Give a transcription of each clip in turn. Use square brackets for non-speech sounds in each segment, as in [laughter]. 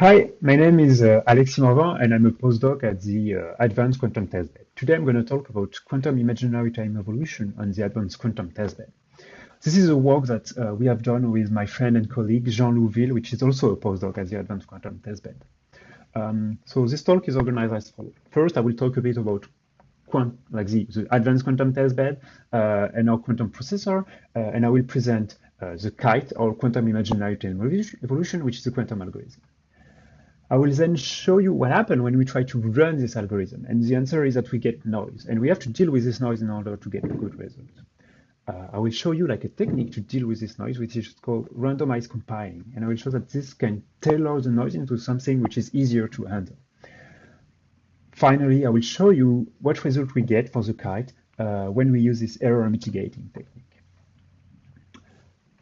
Hi, my name is uh, Alexis Morvan, and I'm a postdoc at the uh, Advanced Quantum Testbed. Today I'm going to talk about quantum imaginary time evolution on the Advanced Quantum Testbed. This is a work that uh, we have done with my friend and colleague Jean-Loup Ville, which is also a postdoc at the Advanced Quantum Testbed. Um, so this talk is organized as follows. First, I will talk a bit about quant like the, the Advanced Quantum Testbed uh, and our quantum processor, uh, and I will present uh, the QITE, or quantum imaginary time evolution, which is a quantum algorithm. I will then show you what happened when we try to run this algorithm. And the answer is that we get noise. And we have to deal with this noise in order to get a good result. Uh, I will show you like a technique to deal with this noise, which is called randomized compiling. And I will show that this can tailor the noise into something which is easier to handle. Finally, I will show you what result we get for the QITE uh, when we use this error mitigating technique.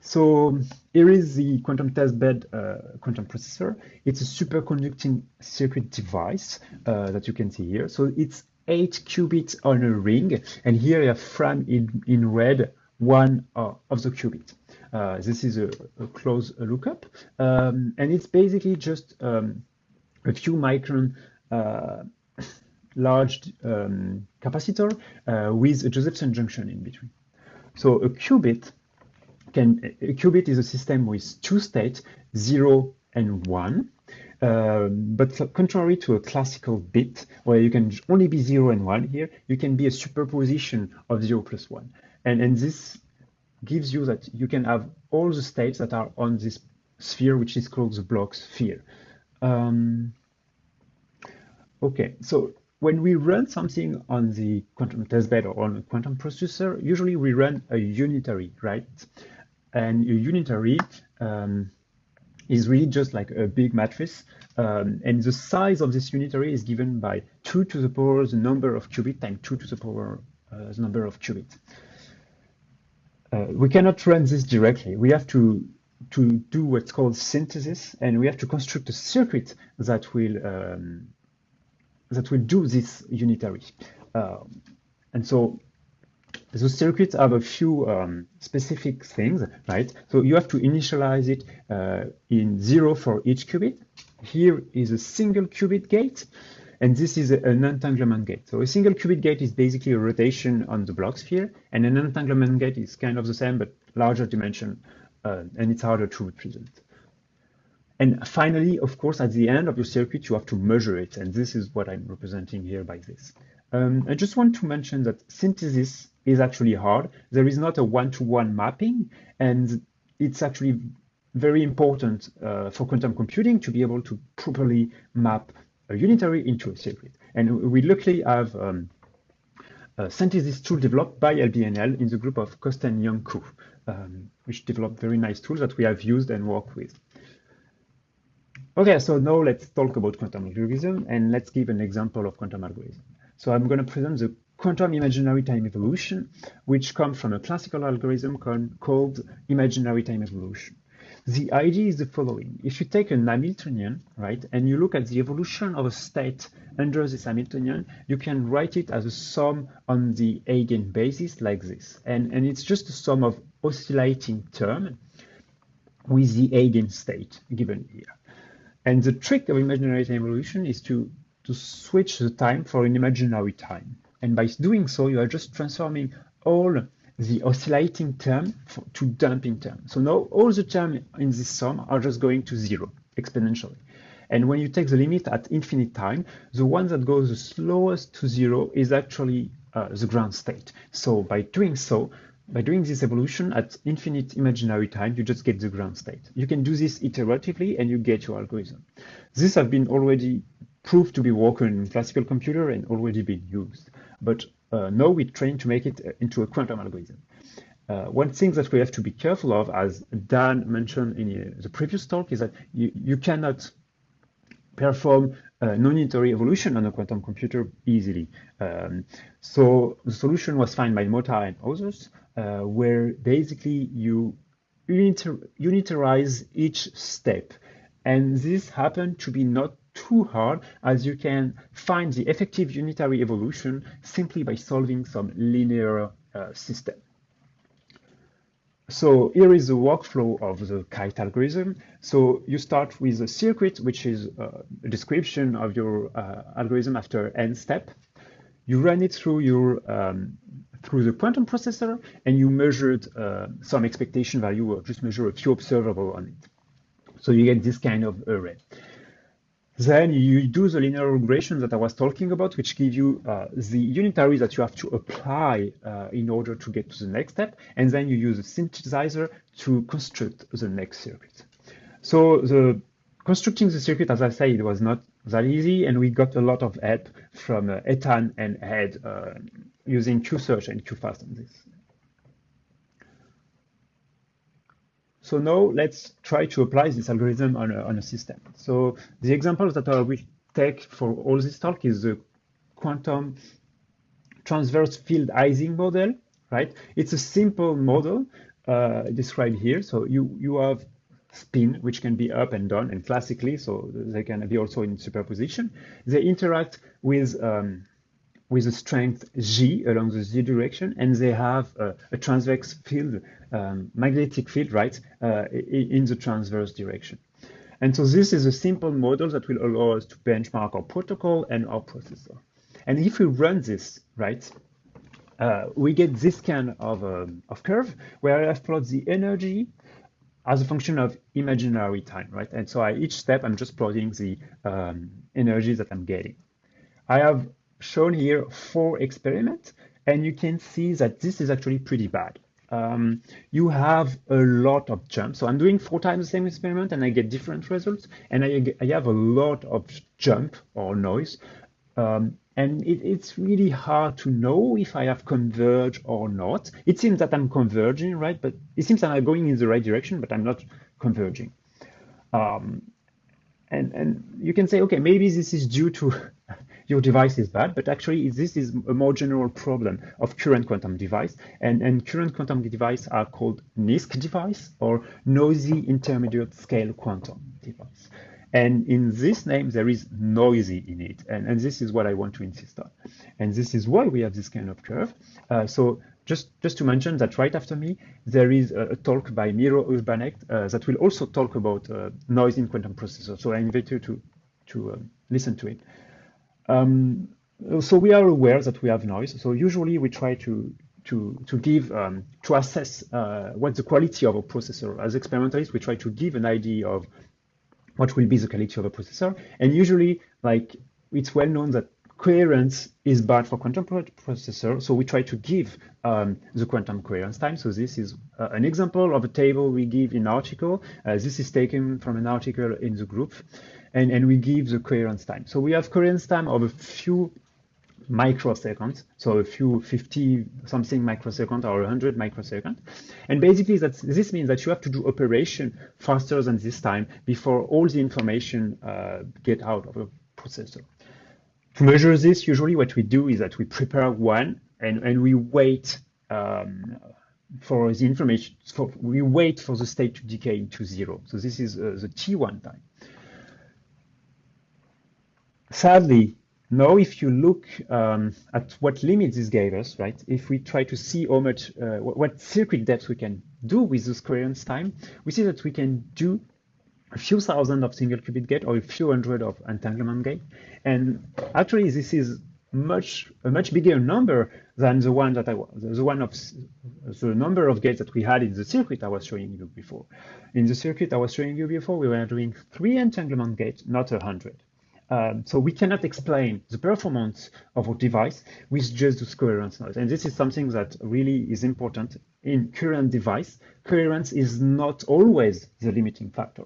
So here is the quantum testbed uh, quantum processor. It's a superconducting circuit device uh, that you can see here. So it's eight qubits on a ring, and here you have framed in, in red one uh, of the qubit. Uh, this is a, a close lookup, um, and it's basically just um, a few micron uh, [laughs] large um, capacitor uh, with a Josephson junction in between. So a qubit can, a qubit is a system with two states, zero and one. Uh, but contrary to a classical bit, where you can only be zero and one here, you can be a superposition of zero plus one. And, and this gives you that you can have all the states that are on this sphere, which is called the Bloch sphere. Um, okay, so when we run something on the quantum testbed or on a quantum processor, usually we run a unitary, right? And a unitary um, is really just like a big matrix. Um, and the size of this unitary is given by 2 to the power the number of qubit times 2 to the power uh, the number of qubit. Uh, we cannot run this directly. We have to to do what's called synthesis, and we have to construct a circuit that will um, that will do this unitary. Uh, and so the circuits have a few um, specific things, right? So you have to initialize it uh, in zero for each qubit. Here is a single qubit gate, and this is an entanglement gate. So a single qubit gate is basically a rotation on the Bloch sphere, and an entanglement gate is kind of the same, but larger dimension, uh, and it's harder to represent. And finally, of course, at the end of your circuit, you have to measure it, and this is what I'm representing here by this. Um, I just want to mention that synthesis is actually hard. There is not a one-to-one -one mapping, and it's actually very important uh, for quantum computing to be able to properly map a unitary into a circuit. And we luckily have um, a synthesis tool developed by LBNL in the group of Costin Young um, which developed very nice tools that we have used and worked with. Okay, so now let's talk about quantum algorithm and let's give an example of quantum algorithm. So I'm going to present the quantum imaginary time evolution, which comes from a classical algorithm called imaginary time evolution. The idea is the following. If you take an Hamiltonian, right, and you look at the evolution of a state under this Hamiltonian, you can write it as a sum on the eigenbasis like this. And, and it's just a sum of oscillating term with the eigenstate given here. And the trick of imaginary time evolution is to, to switch the time for an imaginary time. And by doing so, you are just transforming all the oscillating term to damping term. So now all the terms in this sum are just going to zero exponentially. And when you take the limit at infinite time, the one that goes the slowest to zero is actually uh, the ground state. So by doing so, by doing this evolution at infinite imaginary time, you just get the ground state. You can do this iteratively and you get your algorithm. This have been already proved to be working in classical computer and already been used. But uh, now we're trying to make it uh, into a quantum algorithm. Uh, one thing that we have to be careful of, as Dan mentioned in uh, the previous talk, is that you, you cannot perform non-unitary evolution on a quantum computer easily. Um, so the solution was found by Motta and others, uh, where basically you unitar unitarize each step. And this happened to be not too hard as you can find the effective unitary evolution simply by solving some linear uh, system. so here is the workflow of the QITE algorithm. So you start with a circuit, which is uh, a description of your uh, algorithm after n step. You run it through your um, through the quantum processor, and you measured uh, some expectation value, or just measure a few observable on it. So you get this kind of array. Then you do the linear regression that I was talking about, which give you uh, the unitary that you have to apply uh, in order to get to the next step. And then you use a synthesizer to construct the next circuit. So the constructing the circuit, as I said, it was not that easy. And we got a lot of help from uh, Ethan and Ed uh, using QSearch and QFast on this. So now let's try to apply this algorithm on a, on a system. So the example that I will take for all this talk is the quantum transverse field Ising model, right? It's a simple model uh, described here. So you, you have spin, which can be up and down and classically, so they can be also in superposition. They interact with um, with a strength G along the Z direction, and they have a, a transverse field, um, magnetic field, right, uh, in the transverse direction. And so this is a simple model that will allow us to benchmark our protocol and our processor. And if we run this, right, uh, we get this kind of, um, of curve where I have plotted the energy as a function of imaginary time, right? And so at each step, I'm just plotting the um, energy that I'm getting. I have shown here four experiments, and you can see that this is actually pretty bad. Um, you have a lot of jumps. So I'm doing four times the same experiment and I get different results. And I, I have a lot of jump or noise. Um, and it, it's really hard to know if I have converged or not. It seems that I'm converging, right? But it seems that I'm going in the right direction, but I'm not converging. Um, and, and you can say, okay, maybe this is due to [laughs] your device is bad, but actually this is a more general problem of current quantum device. And, and current quantum device are called NISQ device or noisy intermediate scale quantum device. And in this name, there is noisy in it. And, and this is what I want to insist on. And this is why we have this kind of curve. Uh, so just, just to mention that right after me, there is a, a talk by Miro Urbanek uh, that will also talk about uh, noise in quantum processors. So I invite you to, to uh, listen to it. Um, so we are aware that we have noise. So usually we try to to to give um, to assess uh, what the quality of a processor. As experimentalists, we try to give an idea of what will be the quality of a processor. And usually, like it's well known that coherence is bad for quantum processor. So we try to give um, the quantum coherence time. So this is uh, an example of a table we give in article. Uh, this is taken from an article in the group and, and we give the coherence time. So we have coherence time of a few microseconds, so a few 50 something microsecond or 100 microsecond. And basically that's, this means that you have to do operation faster than this time before all the information uh, get out of a processor. To measure this, usually what we do is that we prepare one and, and we wait um, for the information, for, we wait for the state to decay into zero. So this is uh, the T1 time. Sadly, now if you look um, at what limits this gave us, right, if we try to see how much, uh, what circuit depth we can do with this coherence time, we see that we can do a few thousand of single qubit gate or a few hundred of entanglement gate. And actually, this is much a much bigger number than the one that I was the one of the number of gates that we had in the circuit I was showing you before. In the circuit I was showing you before, we were doing three entanglement gates, not a hundred. Um, so we cannot explain the performance of our device with just the coherence noise. And this is something that really is important in current device. Coherence is not always the limiting factor.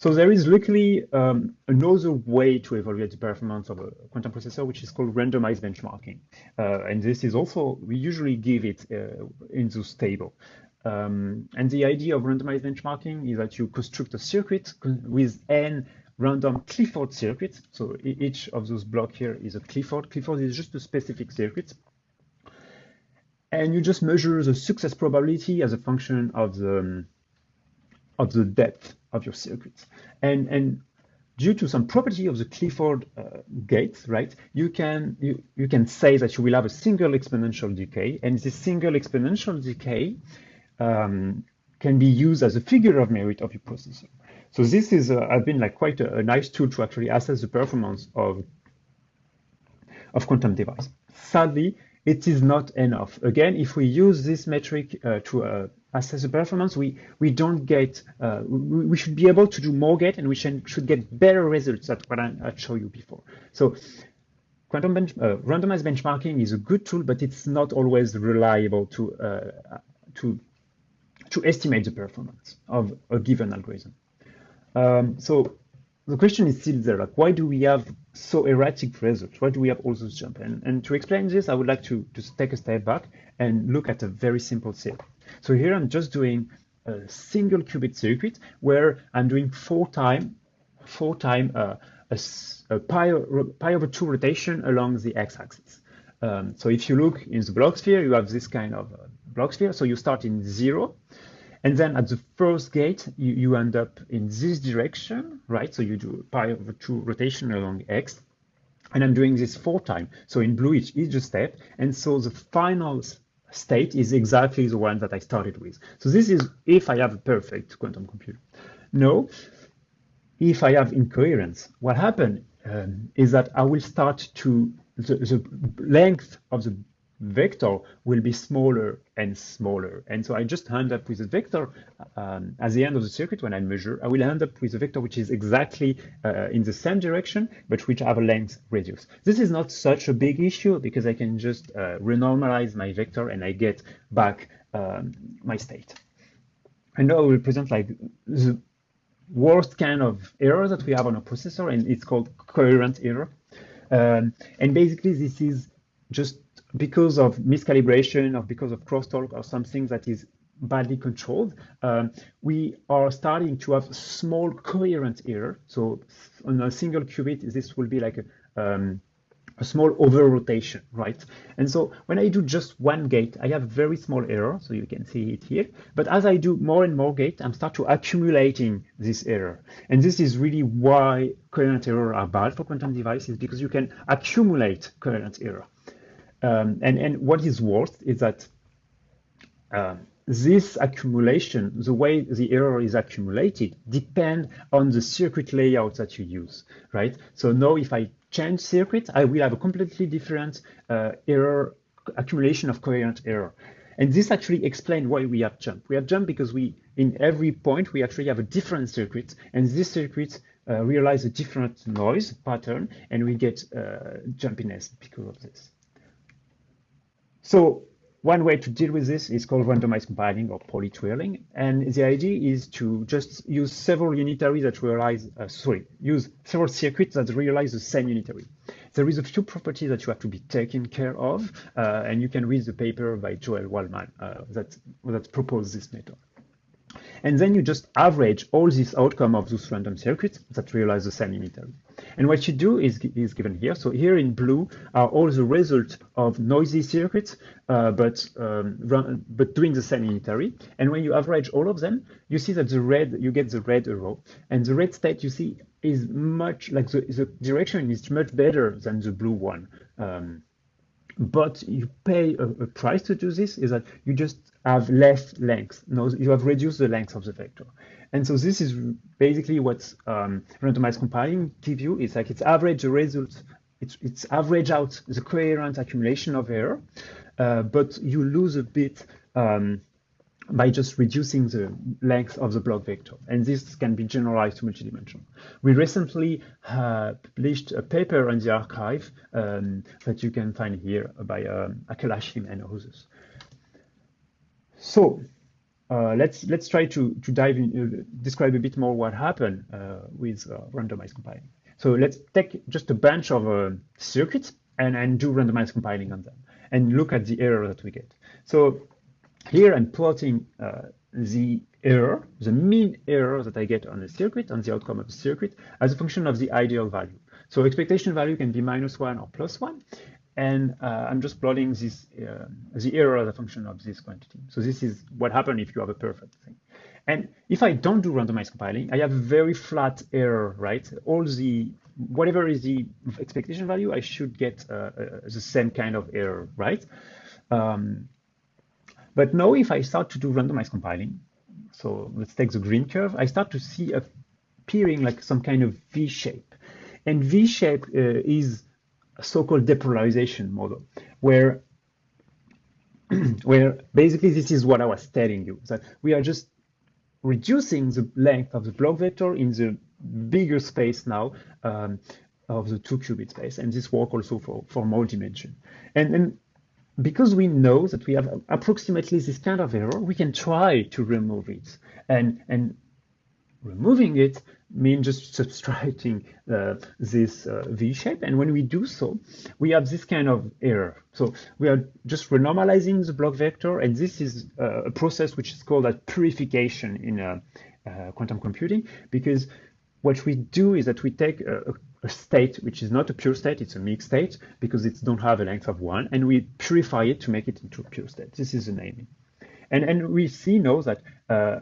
So there is luckily um, another way to evaluate the performance of a quantum processor, which is called randomized benchmarking. Uh, and this is also, we usually give it uh, in this table. Um, and the idea of randomized benchmarking is that you construct a circuit with n random Clifford circuit. So each of those blocks here is a Clifford. Clifford is just a specific circuit. And you just measure the success probability as a function of the, of the depth of your circuit. And, and due to some property of the Clifford uh, gate, right, you can you, you can say that you will have a single exponential decay, and this single exponential decay um, can be used as a figure of merit of your processor. So this is uh, has been like quite a, a, nice tool to actually assess the performance of of quantum device. Sadly, it is not enough. Again, if we use this metric uh, to uh, assess the performance, we, we don't get, uh, we, we, should be able to do more get and we should, should get better results than what I, I showed you before. So quantum bench, uh, randomized benchmarking is a good tool, but it's not always reliable to, uh, to, to estimate the performance of a given algorithm. Um, so the question is still there, like why do we have so erratic results? Why do we have all those jumps? And, and to explain this, I would like to, to take a step back and look at a very simple circuit. So here I'm just doing a single qubit circuit where I'm doing four time, four time uh, a, a pi, pi over two rotation along the x-axis. Um, so if you look in the Bloch sphere, you have this kind of uh, Bloch sphere. So you start in zero, and then at the first gate, you, you end up in this direction, right? So you do pi over two rotation along x. And I'm doing this four times. So in blue, each, each step. And so the final state is exactly the one that I started with. So this is if I have a perfect quantum computer. No, if I have incoherence, what happened um, is that I will start to, the, the length of the vector will be smaller and smaller. And so I just end up with a vector um, at the end of the circuit when I measure, I will end up with a vector which is exactly uh, in the same direction, but which have a length radius. This is not such a big issue because I can just uh, renormalize my vector and I get back um, my state. And now I will present like the worst kind of error that we have on a processor, and it's called coherent error. Um, and basically, this is just because of miscalibration or because of crosstalk or something that is badly controlled, um, we are starting to have small coherent error. So on a single qubit, this will be like a, um, a small over rotation, right? And so when I do just one gate, I have very small error, so you can see it here. But as I do more and more gate, I'm start to accumulating this error. And this is really why coherent error are bad for quantum devices, because you can accumulate coherent error. Um, and, and what is worse is that uh, this accumulation, the way the error is accumulated, depend on the circuit layout that you use, right? So now if I change circuit, I will have a completely different uh, error accumulation of coherent error. And this actually explains why we have jump. We have jump because we, in every point, we actually have a different circuit, and this circuit uh, realize a different noise pattern, and we get uh, jumpiness because of this. So one way to deal with this is called randomized compiling or Pauli twirling. And the idea is to just use several unitaries that realize, uh, sorry, use several circuits that realize the same unitary. There is a few properties that you have to be taken care of, uh, and you can read the paper by Joel Wallman uh, that, that proposed this method. And then you just average all this outcome of those random circuits that realize the same unitary. And what you do is, is given here. So here in blue are all the results of noisy circuits, uh, but um, run, but doing the same unitary. And when you average all of them, you see that the red, you get the red arrow. And the red state you see is much, like the, the direction is much better than the blue one. Um, but you pay a, a, price to do this is that you just have less length. No, you have reduced the length of the vector. And so this is basically what um, randomized compiling gives you. It's like it's average the result, it's, it's average out the coherent accumulation of error, uh, but you lose a bit um, by just reducing the length of the Bloch vector. And this can be generalized to multidimensional. We recently uh, published a paper on the arXiv um, that you can find here by um, Akel and others. So uh, let's let's try to to dive in, uh, describe a bit more what happened uh, with uh, randomized compiling. So let's take just a bunch of uh, circuits and and do randomized compiling on them and look at the error that we get. So here I'm plotting uh, the error, the mean error that I get on the circuit, on the outcome of the circuit, as a function of the ideal value. So expectation value can be minus one or plus one, and uh, I'm just plotting this uh, the error as a function of this quantity. So this is what happens if you have a perfect thing. And if I don't do randomized compiling, I have a very flat error, right? All the, whatever is the expectation value, I should get uh, uh, the same kind of error, right? Um, but now if I start to do randomized compiling, so let's take the green curve, I start to see appearing like some kind of V shape. And V shape uh, is a so-called depolarization model, where [clears throat] where basically this is what I was telling you, that we are just reducing the length of the Bloch vector in the bigger space now um, of the two qubit space. And this work also for, for more dimension. And, and because we know that we have approximately this kind of error, we can try to remove it. And, and removing it means just [laughs] subtracting uh, this uh, V shape. And when we do so, we have this kind of error. So we are just renormalizing the Bloch vector. And this is uh, a process which is called a purification in uh, uh, quantum computing, because what we do is that we take a, a, state which is not a pure state, it's a mixed state, because it don't have a length of one, and we purify it to make it into a pure state. This is the naming. And, and we see now that uh,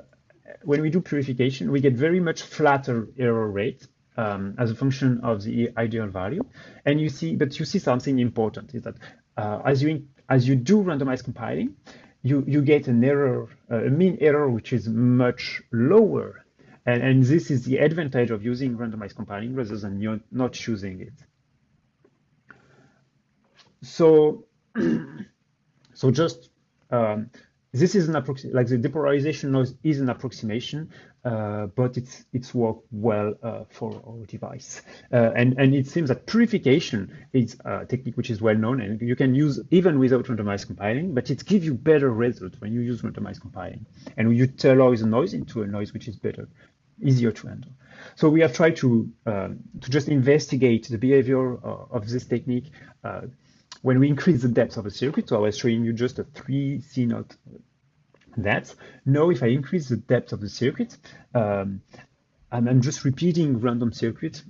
when we do purification, we get very much flatter error rate um, as a function of the ideal value. And you see, but you see something important is that uh, as you as you do randomized compiling, you you get an error, uh, a mean error which is much lower. And, and this is the advantage of using randomized compiling rather than not choosing it. So, [clears throat] so just um, this is an approximation, like the depolarization noise is an approximation, uh, but it's it's worked well uh, for our device. Uh, and, and it seems that purification is a technique which is well known and you can use even without randomized compiling, but it gives you better results when you use randomized compiling. And you tellurize the noise into a noise which is better, easier to handle. So we have tried to, um, to just investigate the behavior uh, of this technique uh, when we increase the depth of a circuit, so I was showing you just a 3 CNOT that. Now, if I increase the depth of the circuit, um, and I'm just repeating random circuit,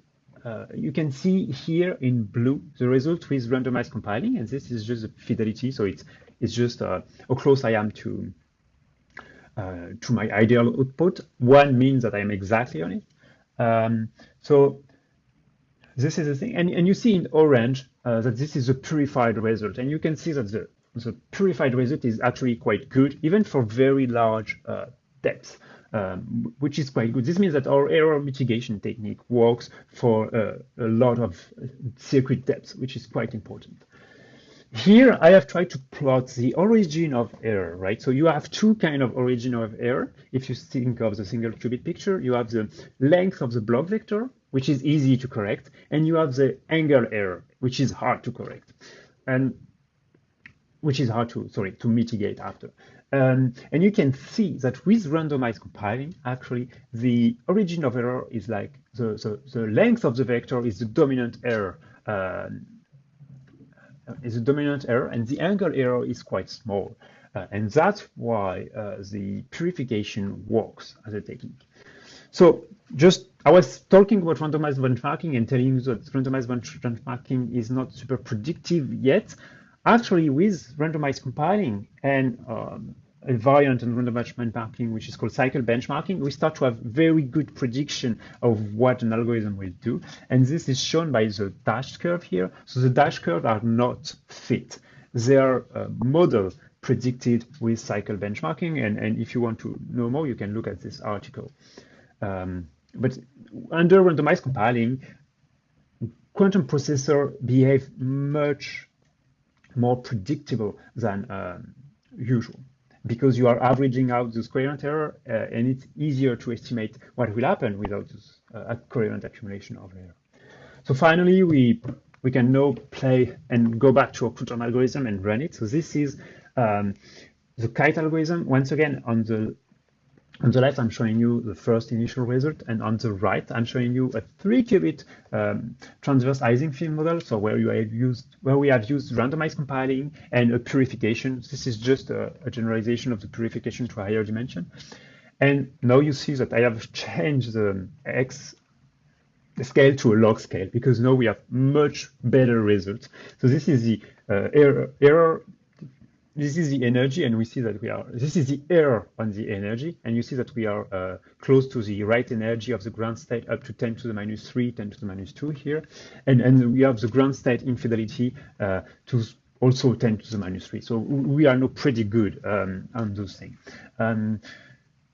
uh, you can see here in blue the result with randomized compiling, and this is just the fidelity. So it's it's just uh, how close I am to uh, to my ideal output. One means that I am exactly on it. Um, so this is the thing, and, and you see in orange uh, that this is a purified result, and you can see that the the purified result is actually quite good, even for very large uh, depths, um, which is quite good. This means that our error mitigation technique works for uh, a lot of circuit depths, which is quite important. Here, I have tried to plot the origin of error, right? So you have two kind of origin of error. If you think of the single qubit picture, you have the length of the Bloch vector, which is easy to correct, and you have the angle error, which is hard to correct. And which is hard to, sorry, to mitigate after. Um, and you can see that with randomized compiling, actually, the origin of error is like the, the, the length of the vector is the dominant error, is a dominant error, and the angle error is quite small. Uh, and that's why uh, the purification works as a technique. So just, I was talking about randomized benchmarking and telling you that randomized benchmarking is not super predictive yet, Actually, with randomized compiling and um, a variant in randomized benchmarking, which is called cycle benchmarking, we start to have very good prediction of what an algorithm will do. And this is shown by the dashed curve here. So the dashed curve are not fit. They are uh, model predicted with cycle benchmarking. And, and if you want to know more, you can look at this article. Um, but under randomized compiling, quantum processor behave much more predictable than um, usual because you are averaging out the square error uh, and it's easier to estimate what will happen without this uh, coherent accumulation of error. So finally, we we can now play and go back to our quantum algorithm and run it. So this is um, the QITE algorithm. Once again, on the on the left, I'm showing you the first initial result, and on the right, I'm showing you a three-qubit um, transverse Ising field model. So where you have used where we have used randomized compiling and a purification. This is just a, a generalization of the purification to a higher dimension. And now you see that I have changed the x scale to a log scale because now we have much better results. So this is the uh, error, error this is the energy, and we see that we are, this is the error on the energy, and you see that we are uh, close to the right energy of the ground state up to 10 to the minus 3, 10 to the minus 2 here, and, and we have the ground state infidelity uh, to also 10 to the minus 3. So we are now pretty good um, on those things. Um,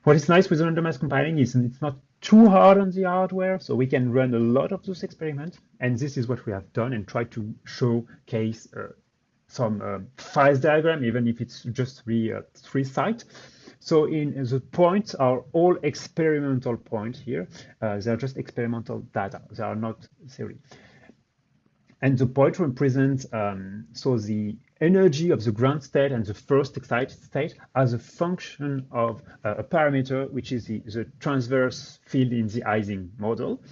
what is nice with randomized compiling is it's not too hard on the hardware, so we can run a lot of those experiments. And this is what we have done and try to showcase uh, some uh, phase diagram, even if it's just three, uh, three sites. So in the points are all experimental points here. Uh, they are just experimental data. They are not theory. And the point represents um, so the energy of the ground state and the first excited state as a function of uh, a parameter, which is the, the transverse field in the Ising model.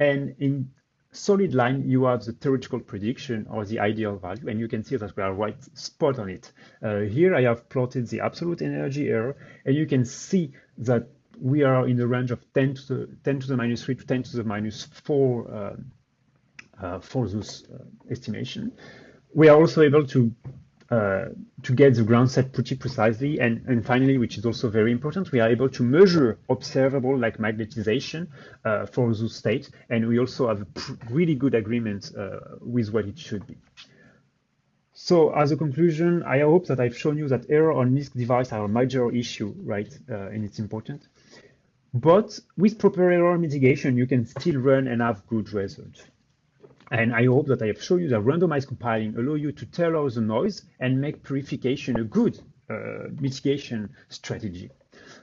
And in solid line, you have the theoretical prediction or the ideal value, and you can see that we are right spot on it. Uh, here I have plotted the absolute energy error, and you can see that we are in the range of 10 to the 10 to the minus 3 to 10 to the minus 4 uh, uh, for those uh, estimation. We are also able to uh, to get the ground set pretty precisely. And, and finally, which is also very important, we are able to measure observable like magnetization uh, for those states. And we also have a really good agreement uh, with what it should be. So as a conclusion, I hope that I've shown you that error on NISQ device are a major issue, right? Uh, and it's important. But with proper error mitigation, you can still run and have good results. And I hope that I have shown you that randomized compiling allow you to tailor the noise and make purification a good uh, mitigation strategy.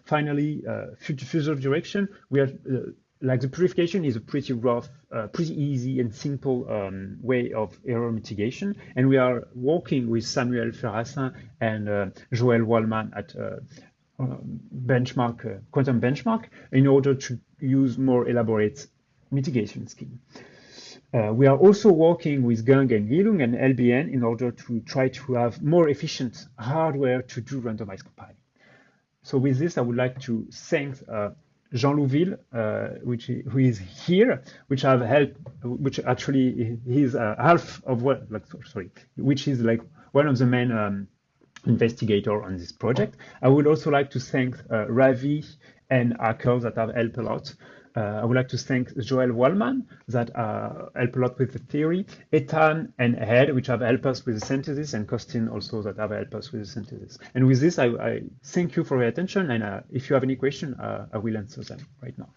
Finally, uh, future, direction, we are uh, like the purification is a pretty rough, uh, pretty easy and simple um, way of error mitigation. And we are working with Samuel Ferracin and uh, Joel Wallman at uh, benchmark, quantum benchmark in order to use more elaborate mitigation scheme. Uh, we are also working with Gang and Yilun and LBN in order to try to have more efficient hardware to do randomized compiling. So with this, I would like to thank uh, Jean-Loup Ville, uh, which who is here, which have helped, which actually is uh, half of what, like, sorry, which is like one of the main um, investigator on this project. I would also like to thank uh, Ravi and Akel that have helped a lot. Uh, I would like to thank Joel Wallman that uh, helped a lot with the theory, Ethan and Ed, which have helped us with the synthesis, and Costin also that have helped us with the synthesis. And with this, I, I thank you for your attention. And uh, if you have any question, I will answer them right now.